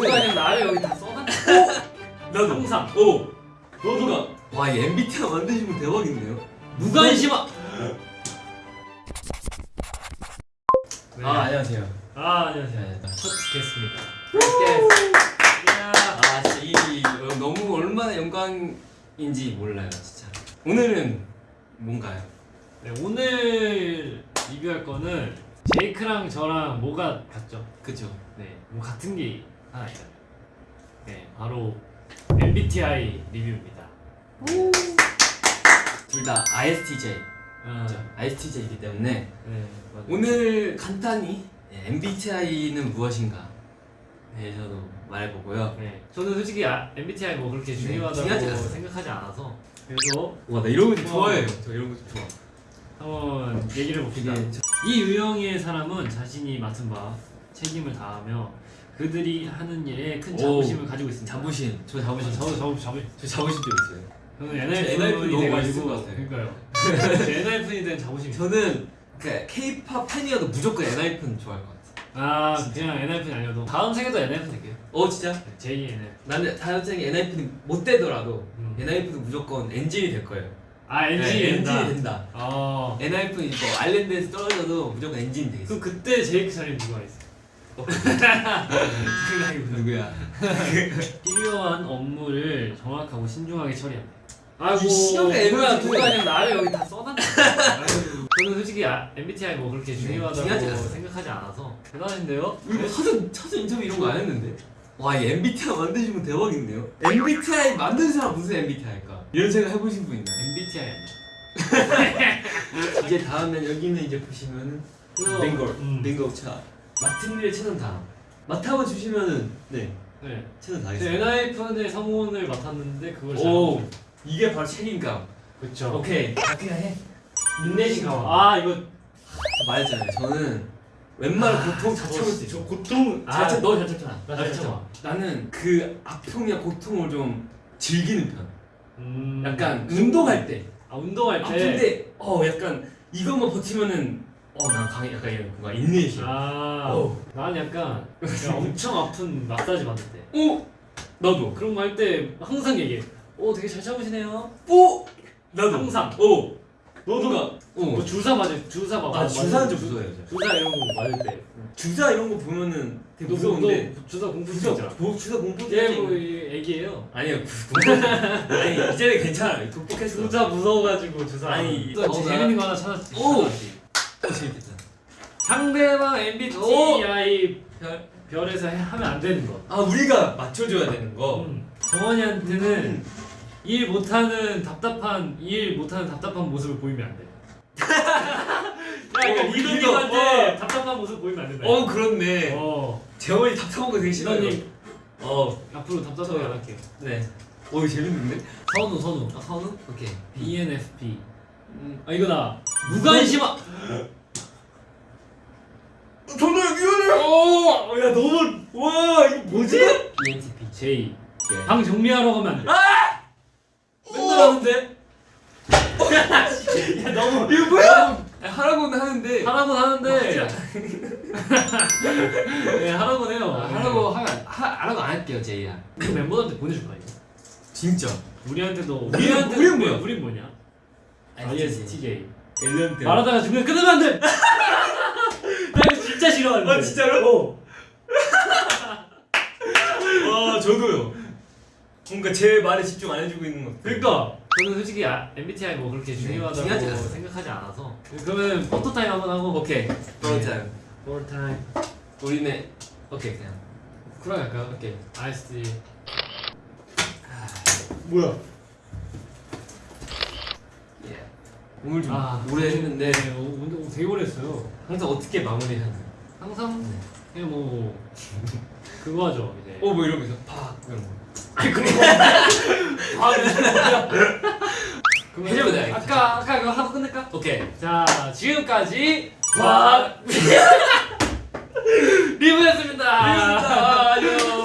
그냥 나를 여기 다 써놨 나도. 항상. 오. 너도 가. 와, 이 MBTI 만드시면 대박인데요. 무관심아. 네. 아, 안녕하세요. 아 안녕하세요. 네. 첫 게스트입니다. 이야. 아, 진짜 이 어, 너무 얼마나 영광인지 몰라요, 진짜. 오늘은 뭔가요? 네, 오늘 리뷰할 거는 제이크랑 저랑 뭐가 같죠? 그죠? 네, 뭐 같은 게 하나 있잖아요. 네, 바로 MBTI 리뷰입니다. 둘 다 ISTJ. 아, ISTJ이기 때문에 네. 오늘 간단히 네, MBTI는 무엇인가 네, 저도 말해보고요. 네, 저는 솔직히 아, MBTI 뭐 그렇게 중요하다고 중요하지 않아요. 생각하지 않아서 그래서 와, 나 이런 거 어. 좋아해요. 저 이런 거 좋아. 한번 얘기를 봅시다. 이 유형의 사람은 자신이 맡은 바 책임을 다하며 그들이 하는 일에 큰 자부심을 가지고 있습니다. 자부심. 저 자부심. 저도 자부 자부. 저 자부심 좀 있어요. 저는 NIF NIF이 너무 돼가지고 맛있을 것 같아요. 그러니까요. NIF이 된 자부심이. 있어요. 저는 그 K-팝 팬이어도 무조건 NIF는 좋아할 것 같아. 아 그냥 NIF는 아니어도 다음 생에도 NIF 될게요. 어 진짜? J NIF. 나는 다음 생에 NIF는 못 되더라도 음. NIF도 무조건 엔진이 될 거예요. 아 NG 네, 된다. 엔진이 된다. 어. NIF 이거 아일랜드에서 떨어져도 무조건 엔진이 되겠어. 그럼 그때 제이크 자리에 누가 있어? 누구야? 필요한 업무를 정확하고 신중하게 처리합니다. 아이고 이 시간에 누가 그냥 나를 여기 다 써놨네. 저는 솔직히 아, MBTI 뭐 그렇게 중요하다고 중요하지 않아요. 생각하지 않아서 대단한데요? 우리 뭐 사전 사전 인터뷰 이런 거 안 했는데. 와, 이 MBTI 만드시면 대박인데요. MBTI 만든 사람 무슨 MBTI일까? 이런 생각 해보신 분 있나요? MBTI 아니야? 이제 다음엔 여기는 이제 보시면은 빙고, 음. 빙고 차. 맡은 일에 최선 다. 맡아봐 주시면은 네 네. 최선 다 네, NIF의 성원을 맡았는데 그걸 오, 이게 바로 책임감. 그렇죠. 오케이, 다 그냥 해. 인내심. 아 이거 말했잖아요. 저는 웬만한 아, 고통 다 참을 수 있어. 고통. 잘 참, 너잘 참잖아. 나잘잘 참아. 나는 그 아픔이나 고통을 좀 즐기는 편. 음. 약간 운동할 때. 아 운동할 때. 아픈데 어 약간 이것만 버티면은 어난 강해 약간 이런 뭔가 인내심. 아. 어우. 난 약간 엄청 아픈 마사지 받을 때. 오 나도. 그런 거 할 때 항상 얘기해. 오 되게 잘 참으시네요. 오 나도. 항상. 오 너도 뭔가 뭐 어. 주사 맞을 주사 막아 맞을 주사는 때. 좀 무서워요. 저. 주사 이런 거 맞을 때. 주사 이런 거 보면은 되게 너 무서운데. 너 주사 공부 주사 진짜. 뭐 주사 공포 얘뭐 애기예요. 아니요 공포. 아니 이제는 괜찮아. 극복했어. 주사 무서워가지고 주사. 아니, 또 어, 재밌는 나- 거 하나 찾았지. 오! 어, 재밌겠다. 상대방 MBTI 별, 별에서 해- 하면 안 되는 거. 아 우리가 맞춰줘야 되는 거. 음. 정원이한테는 일 못하는 답답한 일 못하는 답답한 모습을 보이면 안 돼. 야, 그러니까 어, 리더님한테 어. 답답한 모습 보이면 안 된다. 어 그렇네. 어. 재원이 답답한 거 되게 싫어요. 어 앞으로 답답하게 안 할게요. 네. 어 이거 재밌는데? 선우 선우. 아 선우? 오케이. ENFP. 음. 아 이거다. 무관심아. 저도 미안해. 오, 야 너무 와 이거 뭐지? ENTP. J. 예. 방 정리하러 가면 안 돼. 맨날 어! 하는데. 야 너무 이거 뭐야? 하라고는 하는데. 하라고 하는데. 네 하라고 해요. 아, 하라고 하면 하, 하라고 안 할게요 제이야. 그 멤버들한테 보내줄 거야 이거. 진짜. 우리한테도 우리- 우리는 뭐야? 우린 뭐냐? ISTJ. 엘렌트. 말하다가 중간에 끊으면 안 돼. 나 이거 진짜 싫어하는데. 아, 진짜로? 어. 와 저도요. 뭔가 제 말에 집중 안 해주고 있는 것. 그러니까 저는 솔직히 아, MBTI 뭐 그렇게 중요하다고 중요하지 않아요. 생각하지 않아서. 그러면 photo time 한번 하고. 오케이. 그렇잖아. photo time. 우리는 오케이 그냥. 그럼 할까요? 오케이. ISTJ. 뭐야? 예. 오늘 좀 아, 오래 했는데 네, 오, 운동 되게 오래 했어요. 항상 어떻게 마무리하는? 항상 네. 그냥 뭐 그거 하죠 이제. 어뭐 이러면서 팍 이런 거. 아니 그거. 아, 그러면 돼. 아까 아까 그거 하고 끝낼까? 오케이. 자 지금까지 와 리뷰였습니다. 리뷰였습니다. 안녕.